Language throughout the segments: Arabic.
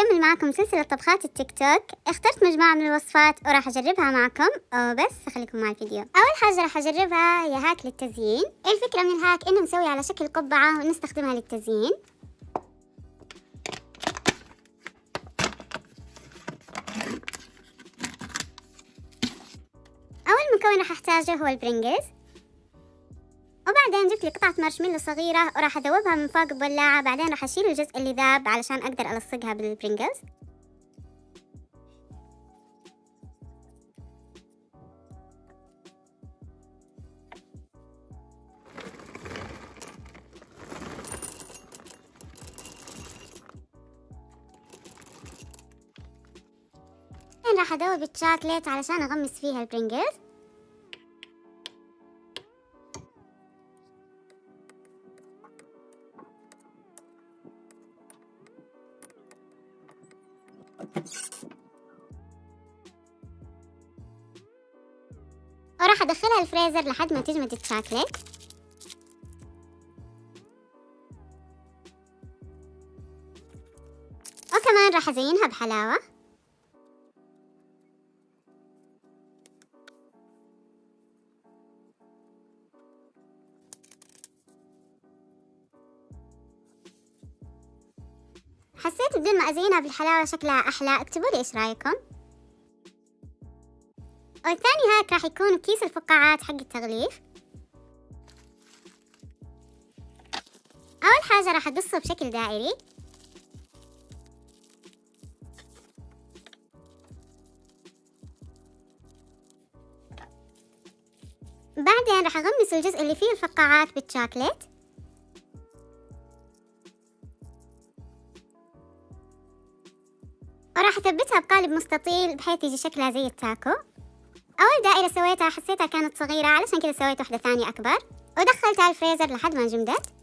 أكمل معكم سلسلة طبخات التيك توك. اخترت مجموعة من الوصفات وراح أجربها معكم. وبس خليكم مع الفيديو. أول حاجة راح أجربها هي hack للتزيين. الفكرة من ال hack؟ إنه نسوي على شكل قبعة ونستخدمها للتزيين. أول مكون راح أحتاجه هو البرينجلز لي قطعة مارشميلو صغيرة وراح أذوبها من فوق بولاعة بعدين راح أشيل الجزء اللي ذاب علشان أقدر ألصقها بالبرينجلز راح أذوب الشوكليت علشان أغمس فيها البرينجلز وراح أدخلها الفريزر لحد ما تجمد الشوكليت وكمان راح أزينها بحلاوة. حسيت بدون ما أزينها بالحلاوة شكلها أحلى. اكتبوا لي إيش رأيكم. والثاني هاك راح يكون كيس الفقاعات حق التغليف. أول حاجة راح أقصه بشكل دائري. بعدين راح أغمس الجزء اللي فيه الفقاعات بالشوكليت. وراح أثبتها بقالب مستطيل بحيث يجي شكلها زي ال taco. أول دائرة سويتها حسيتها كانت صغيرة علشان كذا سويت واحدة ثانية أكبر ودخلتها الفريزر لحد ما جمدت.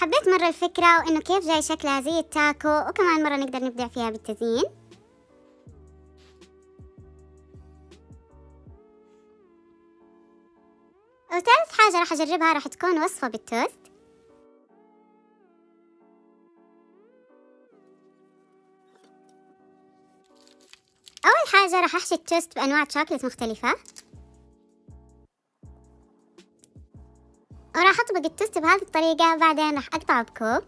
حبيت مرة الفكرة وإنه كيف جاي شكلها زي التاكو وكمان مرة نقدر نبدع فيها بالتزيين. وثالث حاجة راح أجربها راح تكون وصفة بالتوست. أول حاجة راح أحشي التوست بأنواع شوكولات مختلفة. وراح أطبق التوست بهذه الطريقة بعدين راح اقطعه بكوب.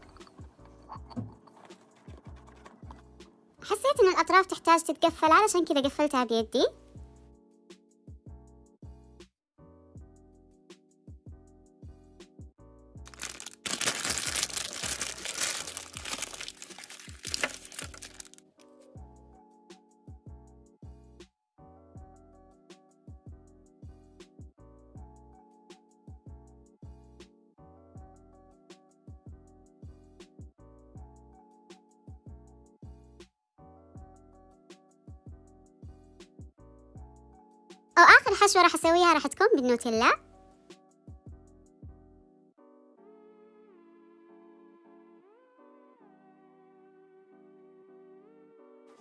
حسيت إن الأطراف تحتاج تتقفل علشان كذا قفلتها بيدي. وآخر حشوة راح أسويها راح تكون بالنوتيلا.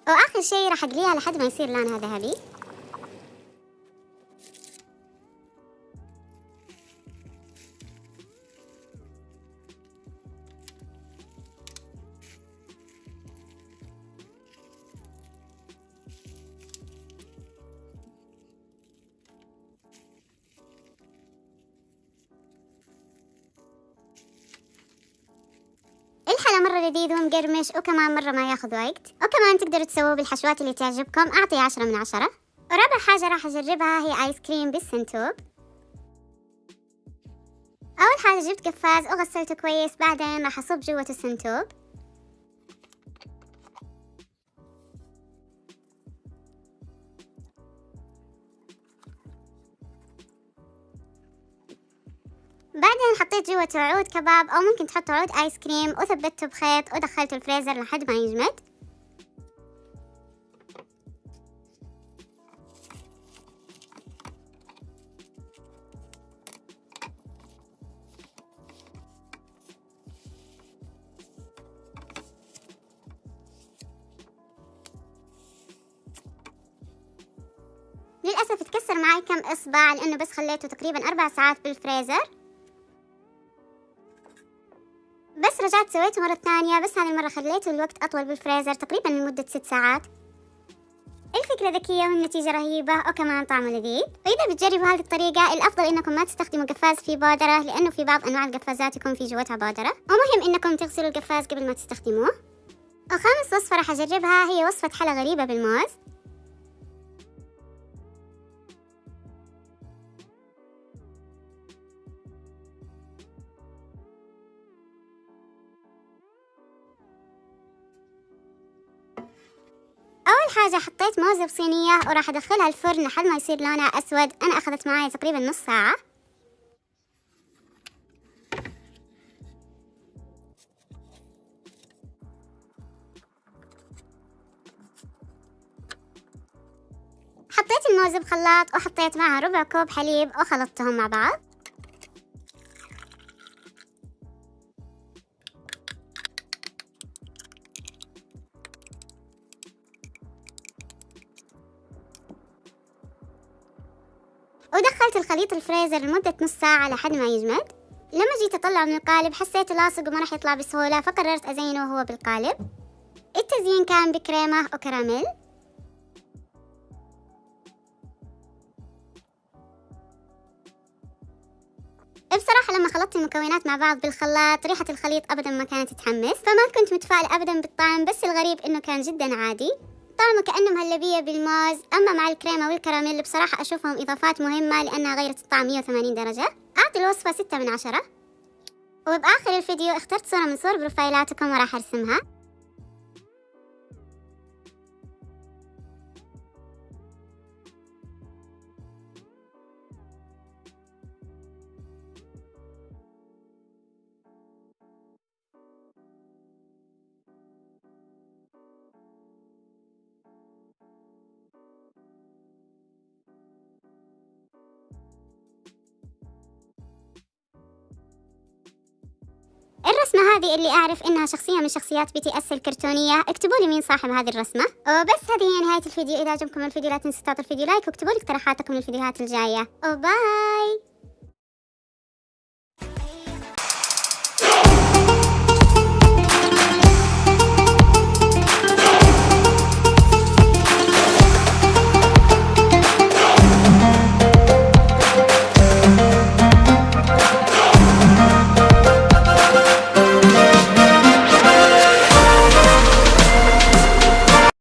وآخر شي راح أقليها لحد ما يصير لونها ذهبي. مرة لذيذ ومقرمش وكمان مرة ما ياخذ وقت. وكمان تقدروا تسووه بالحشوات اللي تعجبكم. أعطيه عشرة من عشرة. ورابع حاجة راح أجربها هي آيس كريم بالسنتوب. أول حاجة جبت قفاز وغسلته كويس بعدين راح أصب جوة السنتوب. حطيت جوة عود كباب أو ممكن تحط عود آيس كريم وثبته بخيط ودخلته الفريزر لحد ما يجمد. للأسف تكسر معي كم إصبع لأنه بس خليته تقريبا أربع ساعات بالفريزر. بس رجعت سويته مرة ثانية بس هذه المرة خليته الوقت أطول بالفريزر تقريبا لمدة ست ساعات. الفكرة ذكية والنتيجة رهيبة؟ وكمان طعمه لذيذ وإذا بتجربوا هذه الطريقة الأفضل إنكم ما تستخدموا قفاز فيه بودرة لأنه في بعض أنواع القفازات يكون في جوتها بودرة ومهم إنكم تغسلوا القفاز قبل ما تستخدموه. وخامس وصفة راح أجربها هي وصفة حلا غريبة بالموز أول حاجة حطيت موزة بصينية وراح أدخلها الفرن لحد ما يصير لونها أسود. أنا أخذت معي تقريبا نص ساعة. حطيت الموز بخلاط وحطيت معها ربع كوب حليب وخلطتهم مع بعض. ودخلت الخليط الفريزر لمدة نص ساعة لحد ما يجمد. لما جيت أطلعه من القالب حسيته لاصق وما راح يطلع بسهولة فقررت أزينه وهو بالقالب. التزيين كان بكريمة وكراميل. بصراحة لما خلطت المكونات مع بعض بالخلاط ريحة الخليط أبدا ما كانت تتحمس فما كنت متفائلة أبدا بالطعم بس الغريب إنه كان جدا عادي. طعمه كأنه مهلبية بالموز أما مع الكريمة والكراميل بصراحة أشوفهم إضافات مهمة لأنها غيرت الطعم 180 درجة. أعطي الوصفة 6 من عشرة. وبآخر الفيديو اخترت صورة من صور بروفايلاتكم وراح أرسمها. الرسمة هذه اللي أعرف إنها شخصية من شخصيات BTS الكرتونية. اكتبوا لي مين صاحب هذه الرسمة. وبس هذه هي نهاية الفيديو. إذا عجبكم الفيديو لا تنسوا تعطوا الفيديو like واكتبوا لي اقتراحاتكم للفيديوهات الجاية. و bye